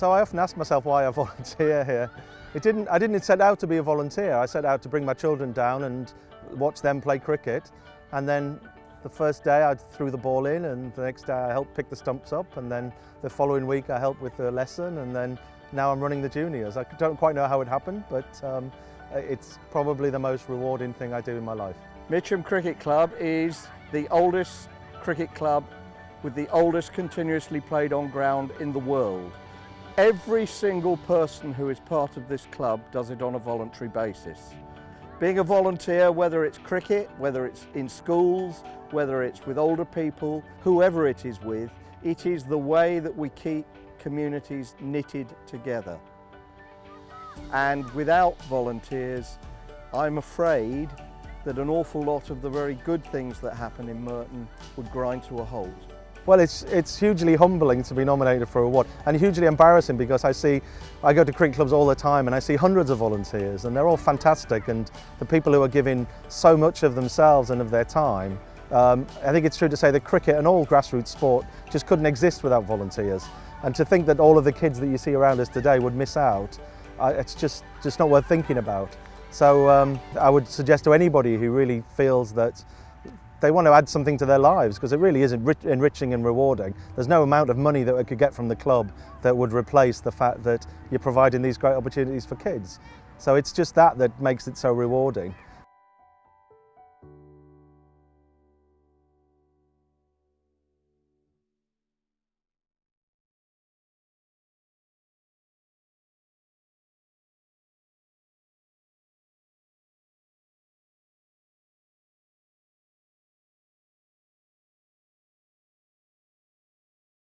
So I often ask myself why I volunteer here. It didn't, I didn't set out to be a volunteer. I set out to bring my children down and watch them play cricket. And then the first day I threw the ball in and the next day I helped pick the stumps up and then the following week I helped with the lesson and then now I'm running the juniors. I don't quite know how it happened, but um, it's probably the most rewarding thing I do in my life. Mitcham Cricket Club is the oldest cricket club with the oldest continuously played on ground in the world. Every single person who is part of this club does it on a voluntary basis. Being a volunteer, whether it's cricket, whether it's in schools, whether it's with older people, whoever it is with, it is the way that we keep communities knitted together. And without volunteers, I'm afraid that an awful lot of the very good things that happen in Merton would grind to a halt. Well, it's, it's hugely humbling to be nominated for a award and hugely embarrassing because I see, I go to cricket clubs all the time and I see hundreds of volunteers and they're all fantastic and the people who are giving so much of themselves and of their time. Um, I think it's true to say that cricket and all grassroots sport just couldn't exist without volunteers. And to think that all of the kids that you see around us today would miss out, it's just, just not worth thinking about. So um, I would suggest to anybody who really feels that they want to add something to their lives because it really is enriching and rewarding. There's no amount of money that we could get from the club that would replace the fact that you're providing these great opportunities for kids. So it's just that that makes it so rewarding.